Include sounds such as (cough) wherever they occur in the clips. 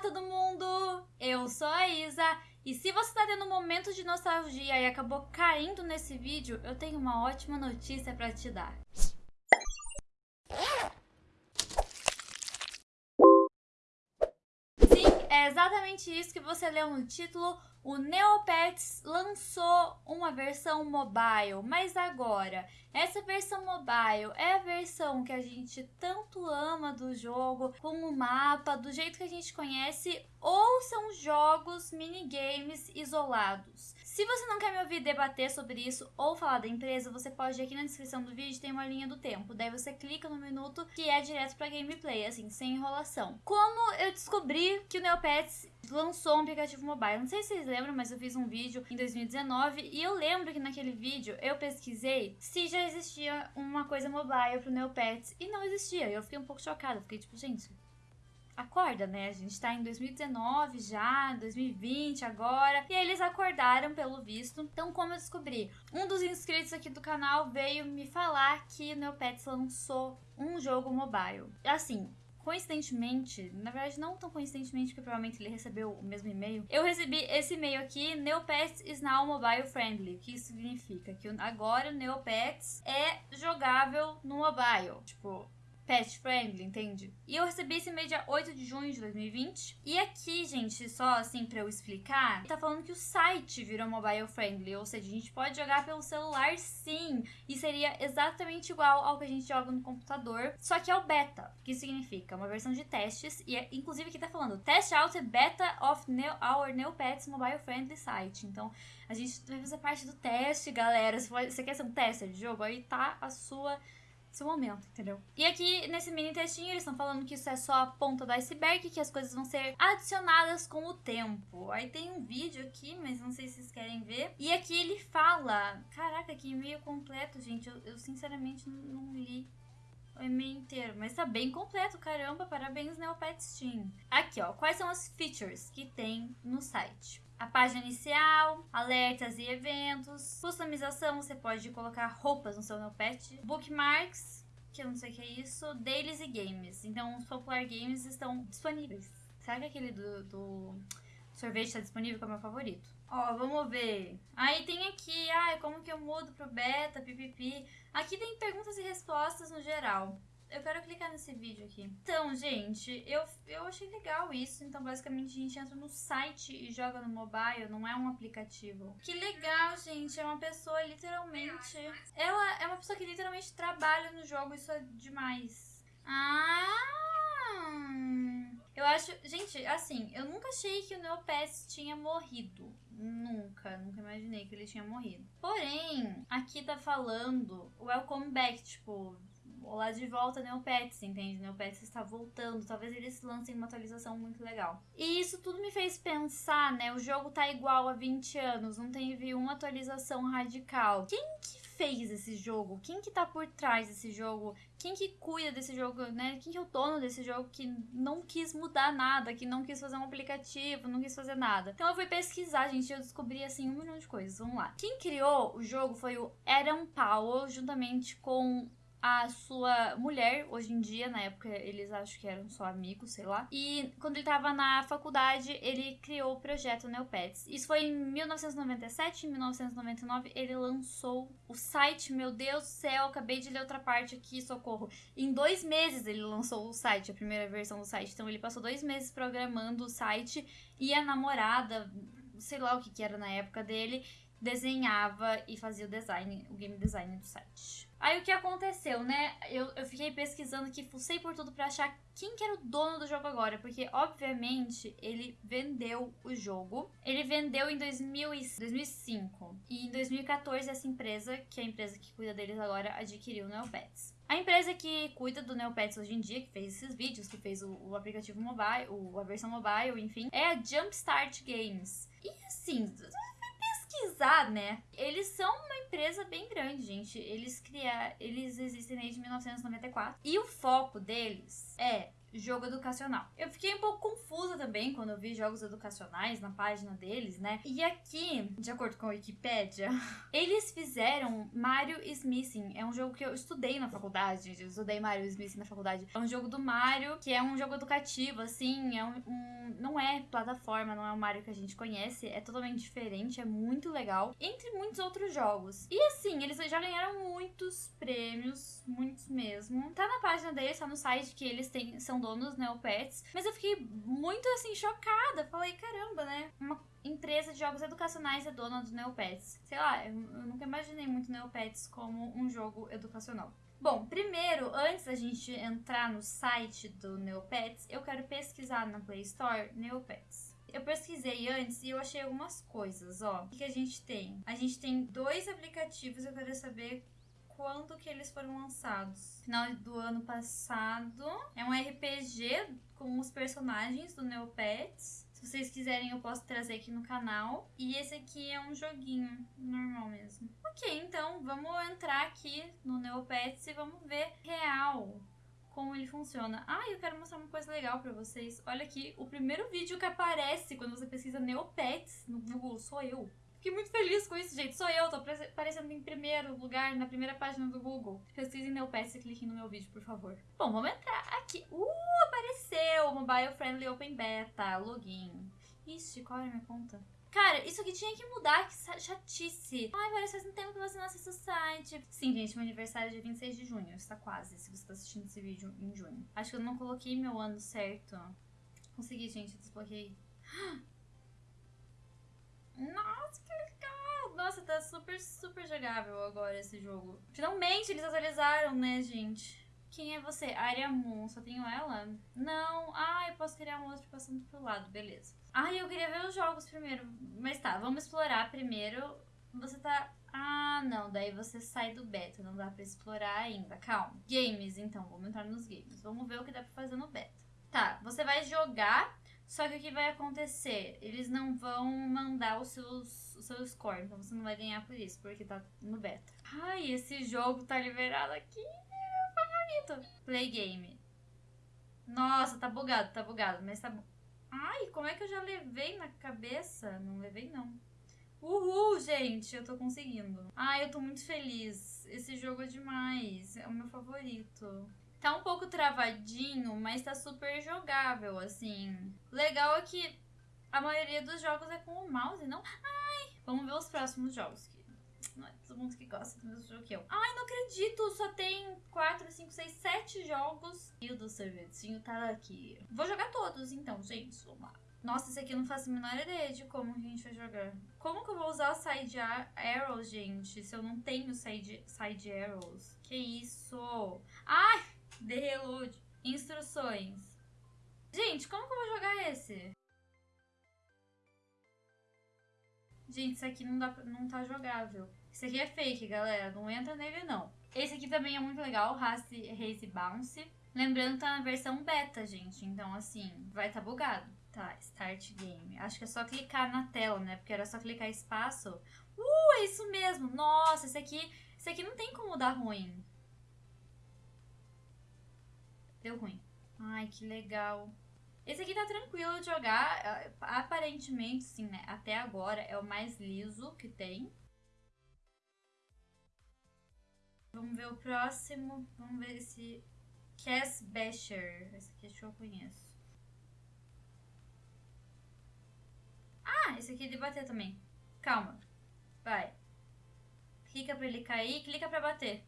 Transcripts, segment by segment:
todo mundo! Eu sou a Isa e se você tá tendo um momento de nostalgia e acabou caindo nesse vídeo, eu tenho uma ótima notícia para te dar. Sim, é exatamente isso que você leu no título. O Neopets lançou uma versão mobile, mas agora, essa versão mobile é a versão que a gente tanto ama do jogo, com o mapa, do jeito que a gente conhece, ou são jogos, minigames isolados? Se você não quer me ouvir debater sobre isso ou falar da empresa, você pode ir aqui na descrição do vídeo, tem uma linha do tempo. Daí você clica no minuto que é direto pra gameplay, assim, sem enrolação. Como eu descobri que o Neopets lançou um aplicativo mobile. Não sei se vocês lembram, mas eu fiz um vídeo em 2019 e eu lembro que naquele vídeo eu pesquisei se já existia uma coisa mobile pro Neopets e não existia. Eu fiquei um pouco chocada, fiquei tipo, gente, acorda, né? A gente tá em 2019 já, 2020 agora. E eles acordaram pelo visto. Então, como eu descobri? Um dos inscritos aqui do canal veio me falar que o Neopets lançou um jogo mobile. Assim, coincidentemente, na verdade não tão coincidentemente, porque provavelmente ele recebeu o mesmo e-mail, eu recebi esse e-mail aqui, Neopets is now mobile friendly. O que significa? Que agora o Neopets é jogável no mobile. Tipo, pet friendly, entende? E eu recebi esse e-mail dia 8 de junho de 2020. E aqui, gente, só assim pra eu explicar, tá falando que o site virou mobile friendly, ou seja, a gente pode jogar pelo celular sim, e seria exatamente igual ao que a gente joga no computador, só que é o beta, que significa uma versão de testes, e é, inclusive aqui tá falando test out beta of new, our new pets mobile friendly site. Então, a gente vai fazer parte do teste, galera. Se você quer ser um tester de jogo, aí tá a sua seu momento, entendeu? E aqui nesse mini textinho eles estão falando que isso é só a ponta do iceberg, que as coisas vão ser adicionadas com o tempo. Aí tem um vídeo aqui, mas não sei se vocês querem ver. E aqui ele fala, caraca, que e-mail completo, gente. Eu, eu sinceramente não li o e-mail inteiro, mas tá bem completo, caramba, parabéns Neopet Steam. Aqui, ó, quais são as features que tem no site? a página inicial, alertas e eventos, customização, você pode colocar roupas no seu Neopet, bookmarks, que eu não sei o que é isso, dailies e games. Então, os popular games estão disponíveis. Será que aquele do, do sorvete está disponível, que é o meu favorito? Ó, vamos ver. Aí tem aqui, ai, como que eu mudo pro beta, pipipi. Aqui tem perguntas e respostas no geral eu quero clicar nesse vídeo aqui. Então, gente, eu, eu achei legal isso. Então, basicamente, a gente entra no site e joga no mobile, não é um aplicativo. Que legal, gente. É uma pessoa literalmente... Ela é uma pessoa que literalmente trabalha no jogo. Isso é demais. Ah... Eu acho... Gente, assim, eu nunca achei que o Neopets tinha morrido. Nunca, nunca imaginei que ele tinha morrido. Porém, aqui tá falando welcome back, tipo, lá de volta Neopets, entende? Neopets está voltando, talvez eles lancem uma atualização muito legal. E isso tudo me fez pensar, né? O jogo tá igual há 20 anos, não teve uma atualização radical. Quem que fez esse jogo? Quem que tá por trás desse jogo? Quem que cuida desse jogo, né? Quem que é o dono desse jogo que não quis mudar nada, que não quis fazer um aplicativo, não quis fazer nada? Então eu fui pesquisar, gente, e eu descobri, assim, um milhão de coisas. Vamos lá. Quem criou o jogo foi o Adam Powell, juntamente com a sua mulher, hoje em dia, na época eles acho que eram só amigos, sei lá. E quando ele tava na faculdade, ele criou o projeto Neopets. Isso foi em 1997, em 1999 ele lançou o site. Meu Deus do céu, acabei de ler outra parte aqui, socorro. Em dois meses ele lançou o site, a primeira versão do site. Então ele passou dois meses programando o site e a namorada, sei lá o que, que era na época dele, desenhava e fazia o design, o game design do site. Aí o que aconteceu, né? Eu, eu fiquei pesquisando aqui, fucei por tudo pra achar quem que era o dono do jogo agora. Porque, obviamente, ele vendeu o jogo. Ele vendeu em 2000 e 2005. E em 2014, essa empresa, que é a empresa que cuida deles agora, adquiriu o Neopets. A empresa que cuida do Neopets hoje em dia, que fez esses vídeos, que fez o, o aplicativo mobile, o, a versão mobile, enfim, é a Jumpstart Games. E assim, pesquisar, né? Eles são uma empresa bem grande, gente. Eles criaram, eles existem desde 1994 e o foco deles é jogo educacional. Eu fiquei um pouco confusa usa também quando eu vi jogos educacionais na página deles, né? E aqui, de acordo com a Wikipédia, (laughs) eles fizeram Mario is Missing. É um jogo que eu estudei na faculdade, gente. Eu estudei Mario is Missing na faculdade. É um jogo do Mario, que é um jogo educativo, assim. É um, um não é plataforma, não é o Mario que a gente conhece. É totalmente diferente, é muito legal. Entre muitos outros jogos. E assim, eles já ganharam muitos prêmios, muitos mesmo. Tá na página deles, tá no site que eles têm, são donos Neopets. Mas eu fiquei muito assim, chocada. Falei, caramba, né? Uma empresa de jogos educacionais é dona do Neopets. Sei lá, eu nunca imaginei muito Neopets como um jogo educacional. Bom, primeiro, antes da gente entrar no site do Neopets, eu quero pesquisar na Play Store Neopets. Eu pesquisei antes e eu achei algumas coisas, ó. O que a gente tem? A gente tem dois aplicativos, eu quero saber quando que eles foram lançados. Final do ano passado. É um RPG com os personagens do Neopets. Se vocês quiserem, eu posso trazer aqui no canal. E esse aqui é um joguinho normal mesmo. Ok, então vamos entrar aqui no Neopets e vamos ver real como ele funciona. Ah, eu quero mostrar uma coisa legal pra vocês. Olha aqui, o primeiro vídeo que aparece quando você pesquisa Neopets no Google sou eu. Fiquei muito feliz com isso, gente. Sou eu, tô aparecendo em primeiro lugar, na primeira página do Google. Pesquisem Neopets e cliquem no meu vídeo, por favor. Bom, vamos entrar aqui. Uh, apareceu! Mobile Friendly Open Beta, login. Ixi, qual é a minha conta? Cara, isso aqui tinha que mudar, que chatice. Ai, parece faz um tempo que você não acessa o site. Sim, gente, meu aniversário é dia 26 de junho. Está quase, se você está assistindo esse vídeo em junho. Acho que eu não coloquei meu ano certo. Consegui, gente, desbloqueei. (gasps) Nossa, que legal! Nossa, tá super, jogável agora esse jogo. Finalmente eles atualizaram, né, gente? Quem é você? Aria Moon, só tenho ela? Não. Ah, eu posso criar um outro passando pro lado, beleza. Ah, eu queria ver os jogos primeiro. Mas tá, vamos explorar primeiro. Você tá. Ah, não, daí você sai do beta, não dá pra explorar ainda. Calma. Games, então, vamos entrar nos games. Vamos ver o que dá pra fazer no beta. Tá, você vai jogar, só que o que vai acontecer? Eles não vão mandar os seus, o seu score, então você não vai ganhar por isso, porque tá no beta. Ai, esse jogo tá liberado aqui favorito. Play game. Nossa, tá bugado, tá bugado, mas tá bom. Ai, como é que eu já levei na cabeça? Não levei, não. Uhul, gente, eu tô conseguindo. Ai, eu tô muito feliz. Esse jogo é demais. É o meu favorito. Tá um pouco travadinho, mas tá super jogável, assim. Legal é que a maioria dos jogos é com o mouse, não? Ai, vamos ver os próximos jogos. Não é todo mundo que gosta do mesmo jogo que eu. Ai, não acredito! Só tem 4, 5, 6, 7 jogos. E o do sorvetinho tá aqui. Vou jogar todos então, gente. Vamos lá. Nossa, esse aqui eu não faço a menor ideia de como a gente vai jogar. Como que eu vou usar o side arrows, gente? Se eu não tenho side, side arrows. Que isso? Ai! The. Instruções. Gente, como que eu vou jogar esse? Gente, isso aqui não, dá, não tá jogável. Isso aqui é fake, galera. Não entra nele, não. Esse aqui também é muito legal, Race, Race Bounce. Lembrando que tá na versão beta, gente. Então, assim, vai estar tá bugado. Tá, Start Game. Acho que é só clicar na tela, né? Porque era só clicar espaço. Uh, é isso mesmo. Nossa, esse aqui, esse aqui não tem como dar ruim. Deu ruim. Ai, que legal. Esse aqui tá tranquilo de jogar. É, aparentemente, sim, né? Até agora é o mais liso que tem. Vamos ver o próximo. Vamos ver esse Cass Basher. Esse aqui acho que eu conheço. Ah, esse aqui é de bater também. Calma. Vai. Clica pra ele cair, clica pra bater.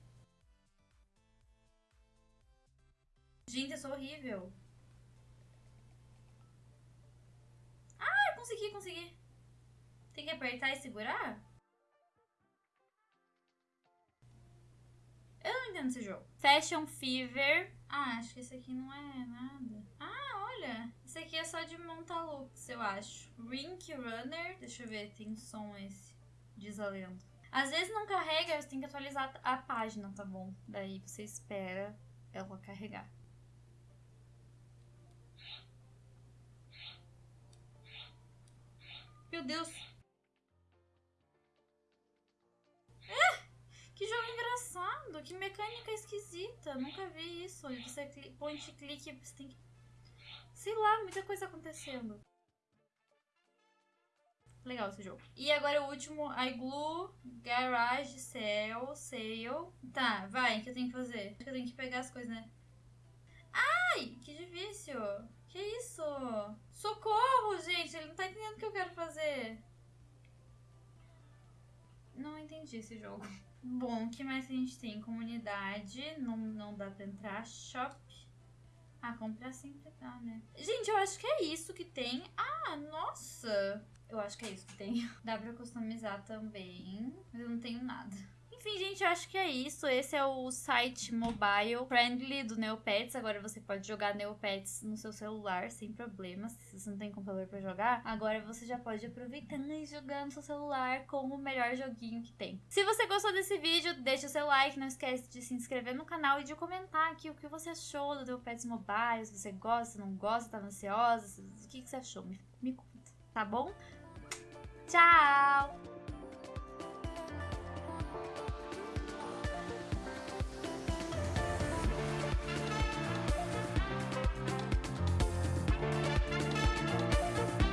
Gente, eu sou horrível. Ah, consegui, consegui. Tem que apertar e segurar? Eu não entendo esse jogo. Fashion Fever. Ah, acho que esse aqui não é nada. Ah, olha. Esse aqui é só de montar looks, eu acho. Rink Runner. Deixa eu ver, tem som esse. Lenda. Às vezes não carrega, você tem que atualizar a página, tá bom? Daí você espera ela carregar. Meu Deus. É! Que jogo engraçado. Que mecânica esquisita. Nunca vi isso. Você point clique, você tem que Sei lá, muita coisa acontecendo. Legal esse jogo. E agora o último, iGlue Garage Sale, Sale. Tá, vai, o que eu tenho que fazer? Acho que eu tenho que pegar as coisas, né? Ai, que difícil. Que isso? Gente, ele não tá entendendo o que eu quero fazer. Não entendi esse jogo. (laughs) Bom, o que mais a gente tem? Comunidade, não, não dá pra entrar. Shop. Ah, comprar sempre dá, né? Gente, eu acho que é isso que tem. Ah, nossa! Eu acho que é isso que tem. (laughs) Dá pra customizar também, mas eu não tenho nada. Enfim, gente, acho que é isso. Esse é o site mobile friendly do Neopets. Agora você pode jogar Neopets no seu celular sem problemas. Se você não tem computador para jogar, agora você já pode aproveitar e jogar no seu celular com o melhor joguinho que tem. Se você gostou desse vídeo, deixa o seu like. Não esquece de se inscrever no canal e de comentar aqui o que você achou do Neopets Mobile. Se você gosta, não gosta, tá ansiosa. O que, que você achou? Me, me conta, tá bom? Tchau!